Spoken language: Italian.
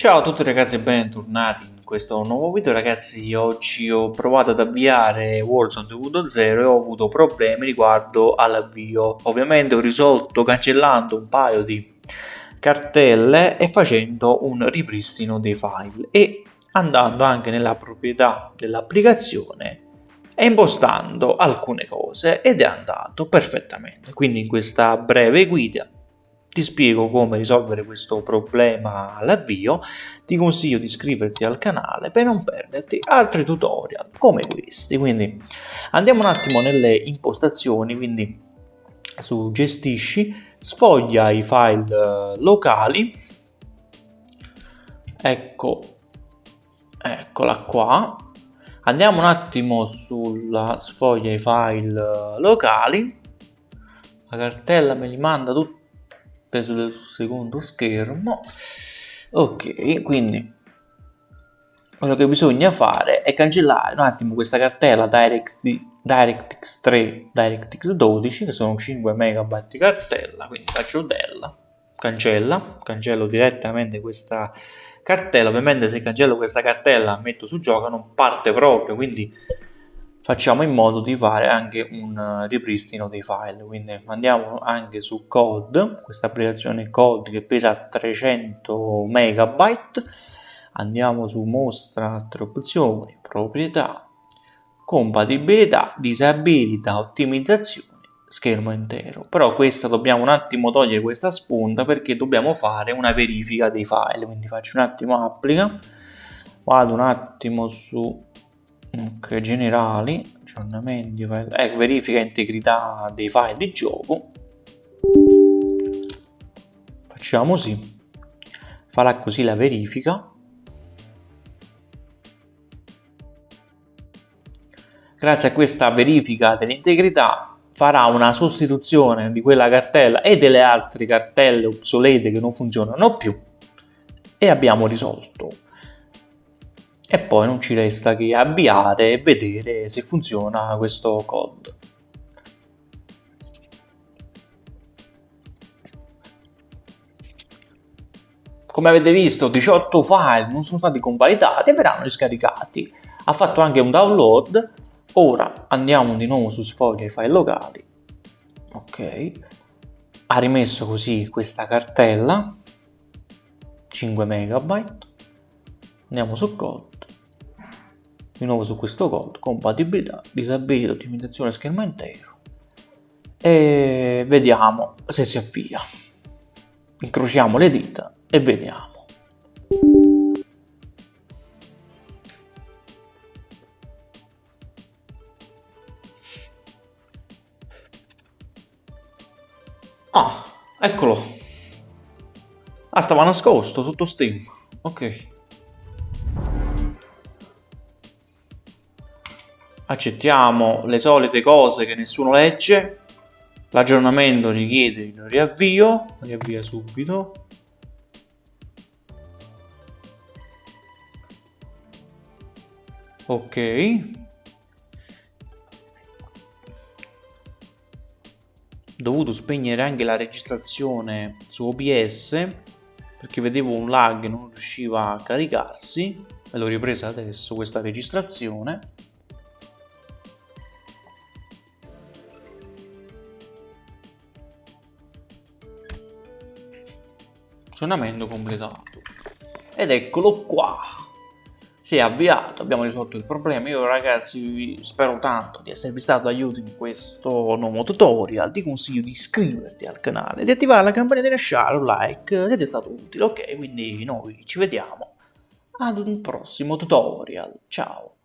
Ciao a tutti ragazzi e bentornati in questo nuovo video. Ragazzi oggi ho provato ad avviare Warzone 2.0 e ho avuto problemi riguardo all'avvio. Ovviamente ho risolto cancellando un paio di cartelle e facendo un ripristino dei file e andando anche nella proprietà dell'applicazione e impostando alcune cose ed è andato perfettamente. Quindi in questa breve guida ti spiego come risolvere questo problema all'avvio, ti consiglio di iscriverti al canale per non perderti altri tutorial come questi. Quindi andiamo un attimo nelle impostazioni, quindi su gestisci, sfoglia i file eh, locali, ecco, eccola qua, andiamo un attimo sulla sfoglia i file eh, locali, la cartella me li manda tutti sul secondo schermo. Ok quindi quello che bisogna fare è cancellare un attimo questa cartella DirectX, DirectX 3 DirectX 12 che sono 5 MB di cartella. Quindi faccio del cancella cancello direttamente questa cartella. Ovviamente se cancello questa cartella metto su gioco non parte proprio. Quindi facciamo in modo di fare anche un eh, ripristino dei file. Quindi andiamo anche su code questa applicazione code che pesa 300 megabyte. Andiamo su mostra altre opzioni proprietà compatibilità disabilità ottimizzazione schermo intero. Però questa dobbiamo un attimo togliere questa spunta perché dobbiamo fare una verifica dei file. Quindi faccio un attimo applica vado un attimo su ok generali aggiornamenti eh, verifica integrità dei file di gioco. Facciamo sì. Farà così la verifica. Grazie a questa verifica dell'integrità farà una sostituzione di quella cartella e delle altre cartelle obsolete che non funzionano più. E abbiamo risolto e poi non ci resta che avviare e vedere se funziona questo code. Come avete visto 18 file non sono stati convalidati e verranno riscaricati. Ha fatto anche un download. Ora andiamo di nuovo su sfoglia i file locali. Ok. Ha rimesso così questa cartella 5 MB. Andiamo su code di nuovo su questo code, compatibilità, disabilità, ottimizzazione schermo intero e vediamo se si avvia. Incrociamo le dita e vediamo. Ah, eccolo. Ah, stava nascosto sotto Steam. Ok. Accettiamo le solite cose che nessuno legge, l'aggiornamento richiede il riavvio, riavvia subito. Ok. dovuto spegnere anche la registrazione su OBS perché vedevo un lag non riusciva a caricarsi e l'ho ripresa adesso questa registrazione funzionamento completato. Ed eccolo qua. Si è avviato abbiamo risolto il problema. Io ragazzi spero tanto di esservi stato d'aiuto in questo nuovo tutorial. Ti consiglio di iscriverti al canale di attivare la campanella di lasciare un like. Se ti è stato utile ok? Quindi noi ci vediamo ad un prossimo tutorial. Ciao